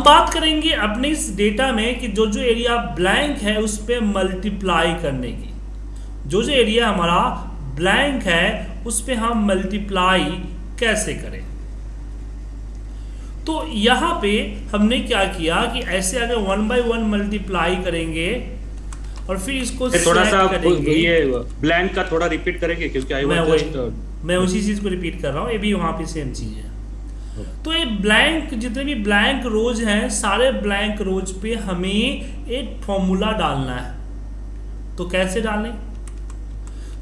हम बात करेंगे अपने इस डेटा में कि जो जो एरिया ब्लैंक है उस पर मल्टीप्लाई करने की। जो जो एरिया हमारा ब्लैंक है उस पर हम मल्टीप्लाई कैसे करें? तो यहाँ पे हमने क्या किया कि ऐसे अगर वन बाय वन मल्टीप्लाई करेंगे और फिर इसको थोड़ा सा करेंगे। ये ब्लैंक का थोड़ा रिपीट करेंगे क्योंकि मैं वही मैं उसी चीज़ को रिपीट कर रहा हूँ ये भी वहाँ पे सेम चीज़ है। तो ये ब्लैंक जितने भी ब्लैंक रोज हैं, सारे ब्लैंक रोज पे हमें एक फॉर्मूला डालना है। तो कैसे डालें?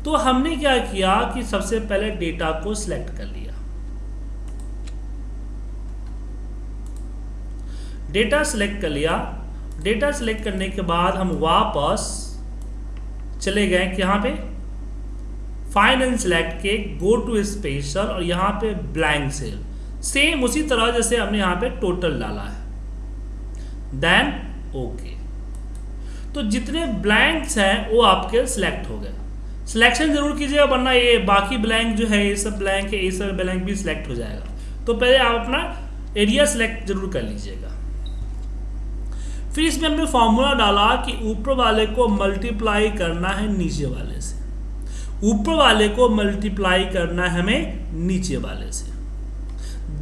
तो हमने क्या किया कि सबसे पहले डेटा को सिलेक्ट कर लिया। डेटा सिलेक्ट कर लिया। डेटा सिलेक्ट करने के बाद हम वापस चले गए कि यहाँ पे। एंड सेलेक्ट के गो टू स्पेशल और यहाँ पे ब्लैंक सेल सेम उसी तरह जैसे हमने यहाँ पे टोटल डाला है। देन ओके तो जितने ब्लैंक्स हैं, वो आपके सिलेक्ट हो गए। सिलेक्शन ज़रूर कीजिएगा, वरना ये बाकी ब्लैंक जो है, ये सब ब्लैंक है, ये सब ब्लैंक भी सिलेक्ट हो जाएगा। तो पहले आप अपना एरिया सिलेक्ट ज़रूर कर लीजिएगा। फिर इसमें हमने फॉर्मूला डाला कि ऊपर वाले को मल्टीप्लाई करना है नीचे वाले से। ऊपर वाले को मल्टीप्लाई करना है हमें नीचे वाले से।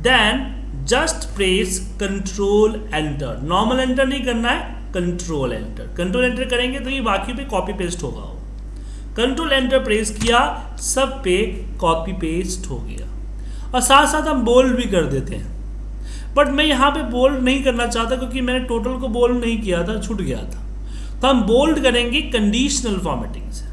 Then just press control enter normal enter नहीं करना है कंट्रोल एंटर कंट्रोल एंटर करेंगे तो ये बाकी पे कॉपी पेस्ट होगा। वो कंट्रोल एंटर प्रेस किया, सब पे कॉपी पेस्ट हो गया। और साथ साथ हम बोल्ड भी कर देते हैं। बट मैं यहाँ पे बोल्ड नहीं करना चाहता क्योंकि मैंने टोटल को बोल्ड नहीं किया था, छूट गया था। तो हम बोल्ड करेंगे कंडीशनल फॉर्मेटिंग से।